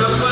What up?